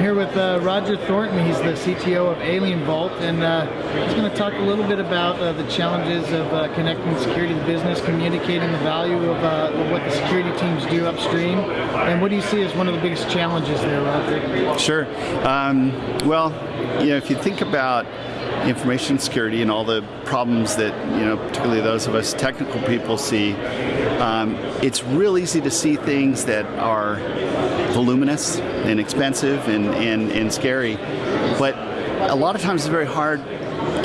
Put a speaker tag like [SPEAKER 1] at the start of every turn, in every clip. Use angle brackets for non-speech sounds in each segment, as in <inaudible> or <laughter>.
[SPEAKER 1] here with uh, Roger Thornton. He's the CTO of AlienVault, and uh, he's going to talk a little bit about uh, the challenges of uh, connecting security to business, communicating the value of, uh, of, what the security teams do upstream, and what do you see as one of the biggest challenges there, Roger?
[SPEAKER 2] Sure. Um, well, you know, if you think about information security and all the problems that, you know, particularly those of us technical people see, um, it's real easy to see things that are voluminous and expensive and, and, and scary, but a lot of times it's very hard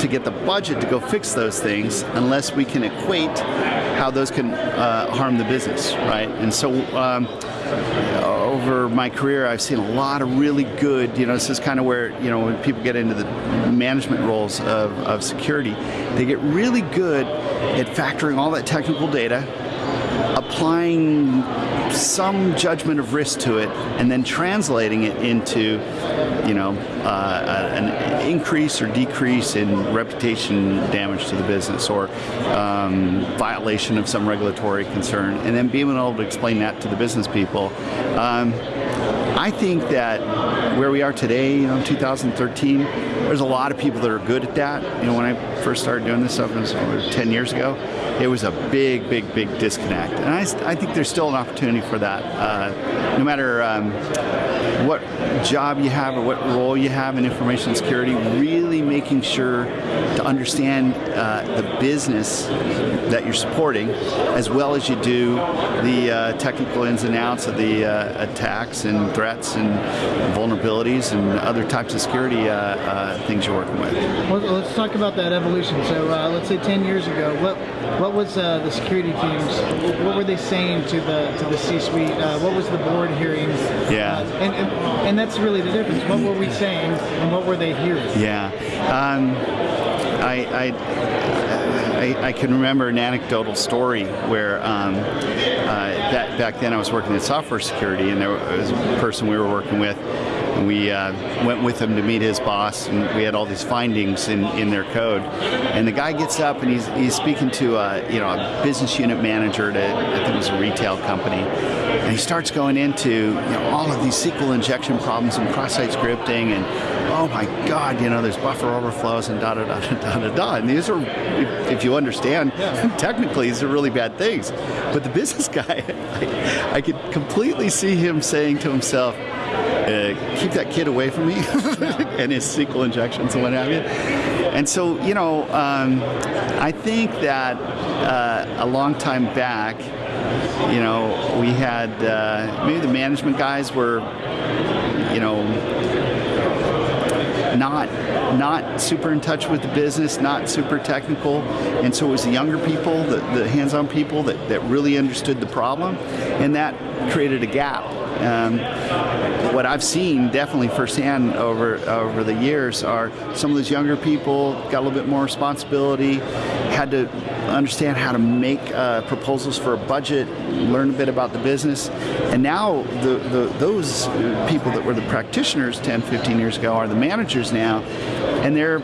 [SPEAKER 2] to get the budget to go fix those things unless we can equate how those can uh, harm the business, right? And so um, over my career, I've seen a lot of really good, you know, this is kind of where, you know, when people get into the management roles of, of security, they get really good at factoring all that technical data, applying some judgment of risk to it and then translating it into you know uh, an increase or decrease in reputation damage to the business or um, violation of some regulatory concern. And then being able to explain that to the business people um, I think that where we are today, you know, 2013, there's a lot of people that are good at that. You know, when I first started doing this stuff, it was over 10 years ago, it was a big, big, big disconnect. And I, I think there's still an opportunity for that. Uh, no matter um, what job you have or what role you have in information security, really making sure to understand uh, the business that you're supporting as well as you do the uh, technical ins and outs of the uh, attacks and threats and vulnerabilities and other types of security uh, uh, things you're working with.
[SPEAKER 1] Well, let's talk about that evolution. So uh, let's say 10 years ago, what what was the security teams, what were they saying to the to the C-suite? what was the board hearing?
[SPEAKER 2] Yeah.
[SPEAKER 1] and, and and that's really the difference. What were we saying and what were they hearing?
[SPEAKER 2] Yeah. Um, I, I, I, I, can remember an anecdotal story where um, uh, that, back then I was working in software security and there was a person we were working with we uh, went with him to meet his boss, and we had all these findings in, in their code. And the guy gets up and he's, he's speaking to a, you know, a business unit manager at, I think it was a retail company. And he starts going into you know, all of these SQL injection problems and cross-site scripting and oh my God, you know, there's buffer overflows and da da da <laughs> da da da. And these are, if, you understand, yeah. <laughs> technically these are really bad things. But the business <laughs> guy, I, I could completely see him saying to himself, uh, keep that kid away from me <laughs> and his SQL injections and what have you. And so, you know, um, I think that uh, a long time back, you know, we had, uh, maybe the management guys were, you know, not not super in touch with the business, not super technical, and so it was the younger people, the, the hands-on people that, that really understood the problem, and that created a gap. Um, what I've seen definitely firsthand over over the years are some of those younger people got a little bit more responsibility, had to understand how to make uh, proposals for a budget, learn a bit about the business, and now the, the, those people that were the practitioners 10, 15 years ago are the managers now, and they're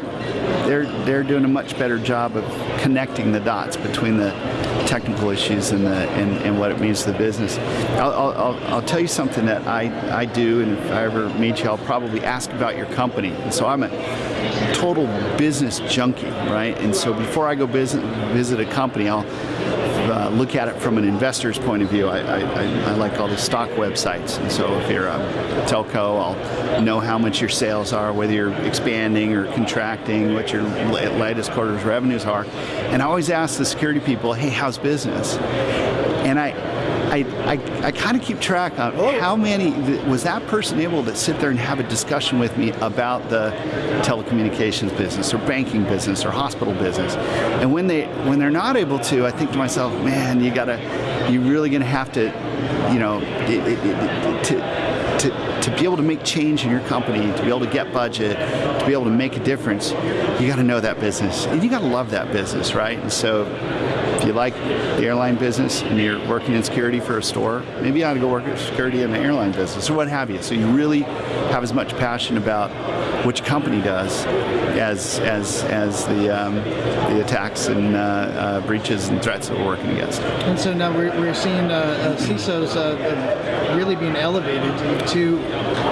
[SPEAKER 2] they're they're doing a much better job of connecting the dots between the technical issues and, the, and, and what it means to the business. I'll, I'll, I'll, tell you something that I, I do, and if I ever meet you, I'll probably ask about your company. And so I'm a total business junkie, right? And so before I go visit, visit a company, I'll uh, look at it from an investor's point of view. I, I, I, like all the stock websites, and so if you're a telco, I'll know how much your sales are, whether you're expanding or contracting, what your latest quarter's revenues are. And I always ask the security people, hey, how's business? I, I, I kind of keep track on oh. how many, was that person able to sit there and have a discussion with me about the telecommunications business or banking business or hospital business. And when, they, when they're not able to, I think to myself, man, you gotta, you're really gonna have to, you know, it, it, it, to, to, to be able to make change in your company, to be able to get budget, to be able to make a difference, you got to know that business. And you got to love that business, right? And so if you like the airline business and you're working in security for a store, maybe you ought to go work in security in the airline business or what have you. So you really have as much passion about which company does as as as the um, the attacks and uh, uh, breaches and threats that we're working against.
[SPEAKER 1] And so now we're, we're seeing uh, uh, CISOs uh, really being elevated to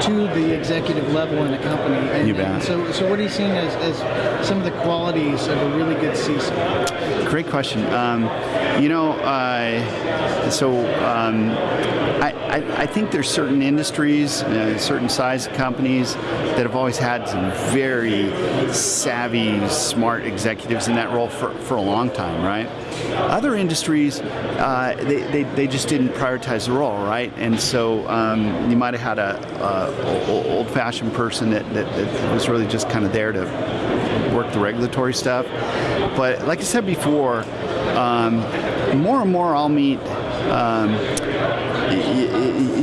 [SPEAKER 1] to the executive level in a company. And,
[SPEAKER 2] You bet.
[SPEAKER 1] so, so what are you seeing as, as some of the qualities of a really good CISO?
[SPEAKER 2] Great question. Um, you know, uh, so um, I, I, I think there's certain industries, uh, certain size companies that have always had some very savvy, smart executives in that role for, for a long time, right? Other industries, uh, they, they, they just didn't prioritize the role, right? And so um, you might have had a, old-fashioned person that, that, that was really just kind of there to work the regulatory stuff. But like I said before, um, more and more I'll meet um,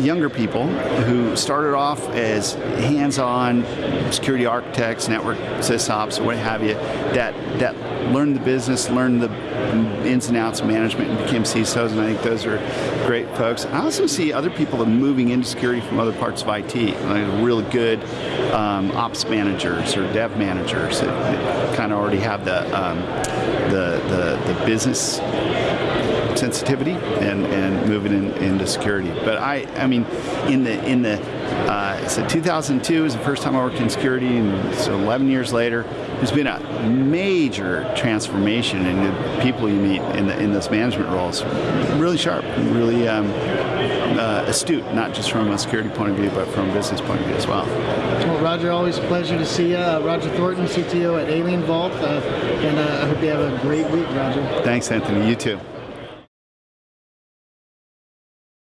[SPEAKER 2] younger people who started off as hands-on security architects, network sysops, what have you, that that learned the business, learned the ins and outs of management, and became CISOs. And I think those are great folks. I also see other people that are moving into security from other parts of IT, like really good um, ops managers or dev managers that, that kind of already have the um, the, the the business sensitivity and, and moving in, into security. But I, I mean, in the in the uh, so 2002 is the first time I worked in security, and so 11 years later, there's been a major transformation in the people you meet in the in those management roles. Really sharp, really um, uh, astute, not just from a security point of view, but from a business point of view as well.
[SPEAKER 1] Well, Roger, always a pleasure to see you. Uh, Roger Thornton, CTO at AlienVault, uh, and uh, I hope you have a great week, Roger.
[SPEAKER 2] Thanks, Anthony. You too.